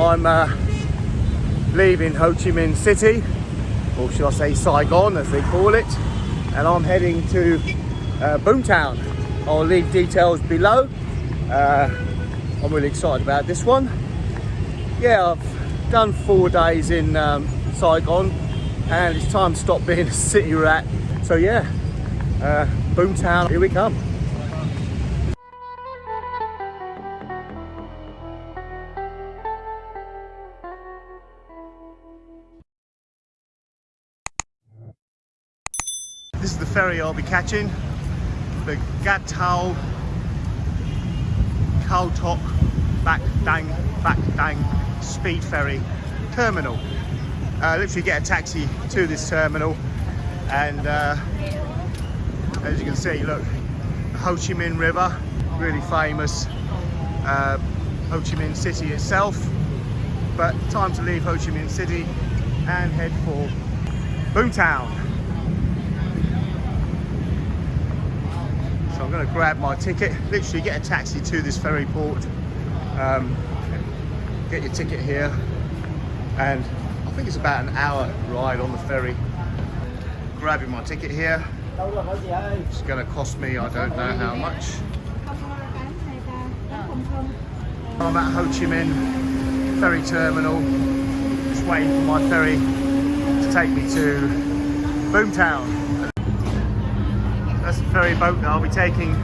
I'm uh, leaving Ho Chi Minh City, or should I say Saigon as they call it, and I'm heading to uh, Boomtown. I'll leave details below. Uh, I'm really excited about this one. Yeah, I've done four days in um, Saigon and it's time to stop being a city rat. So yeah, uh, Boomtown, here we come. Ferry I'll be catching, the Gat Tao Khao Bach Dang Bach Dang Speed Ferry Terminal. Uh, literally get a taxi to this terminal and uh, as you can see, look, Ho Chi Minh River, really famous. Uh, Ho Chi Minh City itself, but time to leave Ho Chi Minh City and head for Boomtown. I'm going to grab my ticket, literally get a taxi to this ferry port, um, get your ticket here, and I think it's about an hour ride on the ferry. Grabbing my ticket here. It's going to cost me, I don't know how much. I'm at Ho Chi Minh Ferry Terminal, just waiting for my ferry to take me to Boomtown. That's the ferry boat that I'll be taking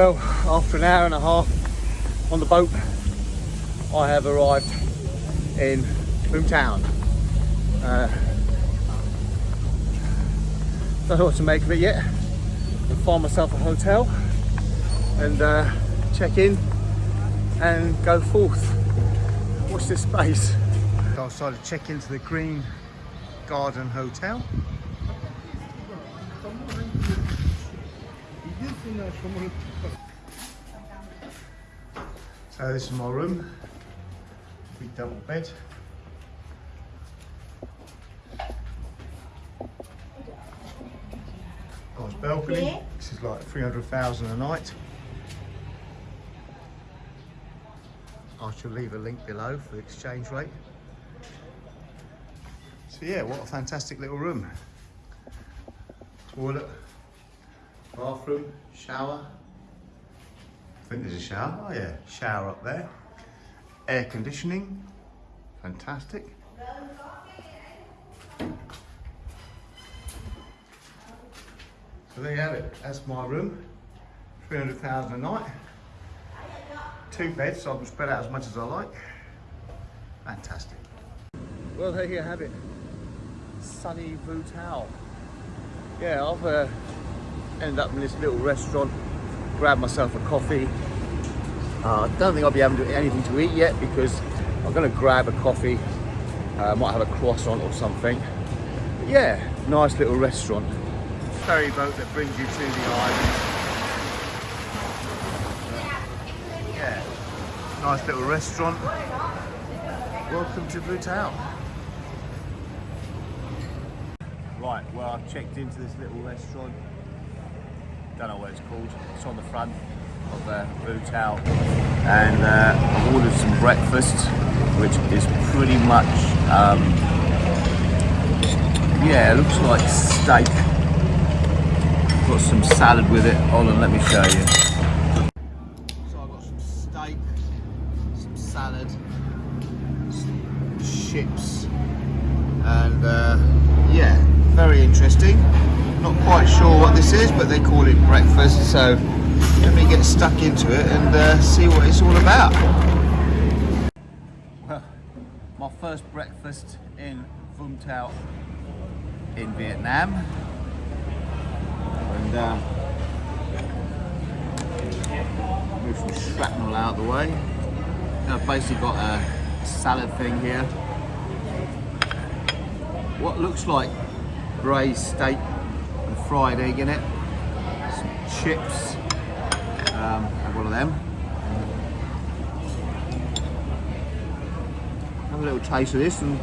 Well, after an hour and a half on the boat, I have arrived in Boomtown. Uh, don't know what to make of it yet. I'll find myself a hotel and uh, check in and go forth. Watch this space. So I decided to check into the Green Garden Hotel. So this is my room, big double bed. Nice balcony, this is like 300,000 a night. I shall leave a link below for the exchange rate. So yeah, what a fantastic little room. Toilet, bathroom, shower. I think there's a shower. Oh yeah, shower up there. Air conditioning, fantastic. So there you have it. That's my room. 300,000 a night. Two beds, so I can spread out as much as I like. Fantastic. Well, there you have it. sunny Vung Tau. Yeah, I've uh, ended up in this little restaurant, grabbed myself a coffee. Uh, I don't think I'll be having to- anything to eat yet because I'm going to grab a coffee. Uh, might have a croissant or something. But yeah, nice little restaurant. Ferry boat that brings you to the island. Yeah, nice little restaurant. Welcome to Vung Tau. Right, well I've checked into this little restaurant. Don't know what it's called. It's on the front of uh, Vung Tau. And uh, I've ordered some breakfast, which is pretty much, um, yeah, it looks like steak. Got some salad with it. Hold on, let me show you. Quite sure what this is, but they call it breakfast. So let me get stuck into it and uh, see what it's all about. Well, my first breakfast in Vung Tau in Vietnam. And uh, move some shrapnel out of the way. I've basically got a salad thing here. What looks like braised steak and fried egg in it. Some chips. Um, have one of them. Have a little taste of this and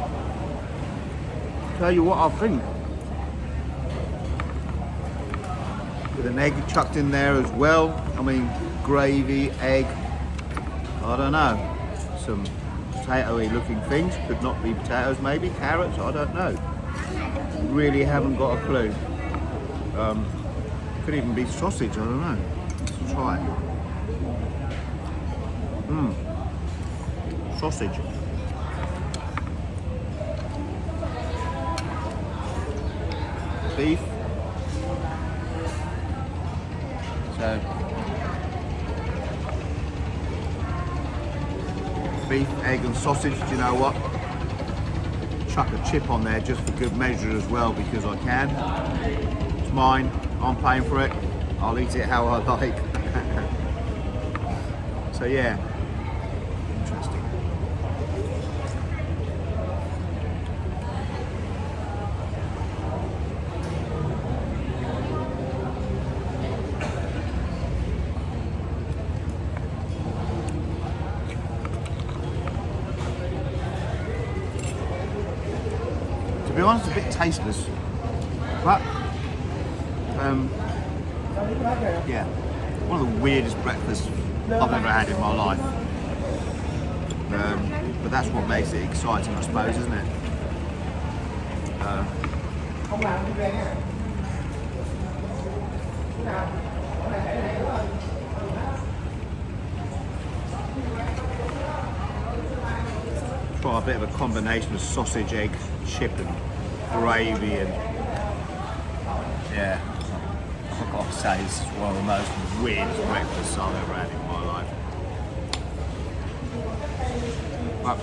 tell you what I think. With an egg chucked in there as well. I mean, gravy, egg, I don't know. Some potatoey looking things, could not be potatoes maybe, carrots, I don't know. Really haven't got a clue. Um, could even be sausage, I don't know. Let's try it. Mmm. Sausage. Beef. So beef, egg and sausage, do you know what? Chuck a chip on there just for good measure as well because I can. It's mine, I'm paying for it. I'll eat it how I like. so yeah, interesting. To be honest, a bit tasteless, but um, yeah, one of the weirdest breakfasts I've ever had in my life. Um, but that's what makes it exciting, I suppose, isn't it? Uh, try a bit of a combination of sausage, egg, chip, and gravy, and yeah, say, this is one of the most weirdest breakfasts I've ever had in my life. But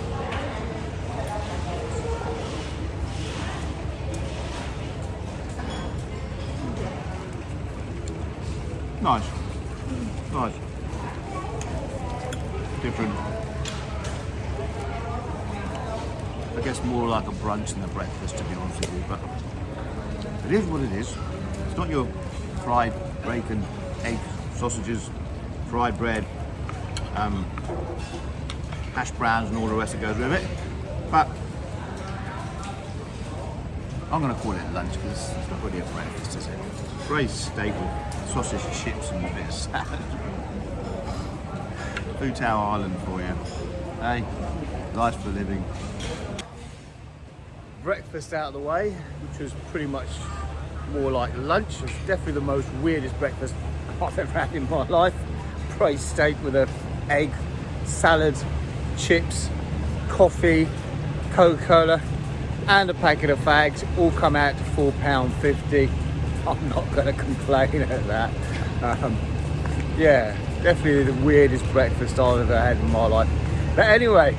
nice, nice, different. I guess more like a brunch than a breakfast, to be honest with you. But it is what it is. It's not your fried bacon, egg, sausages, fried bread, um, hash browns, and all the rest that goes with it. But I'm going to call it lunch because it's not really a breakfast, is it? Steak with sausage, chips, and a bit of salad. Vung Tau Island for you. Hey, life for living breakfast out of the way, which was pretty much more like lunch. It's definitely the most weirdest breakfast I've ever had in my life. Braised steak with a egg, salad, chips, coffee, Coca-Cola, and a packet of fags all come out to £4.50. I'm not going to complain at that. Um, yeah, definitely the weirdest breakfast I've ever had in my life. But anyway,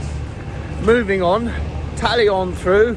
moving on, tally on through.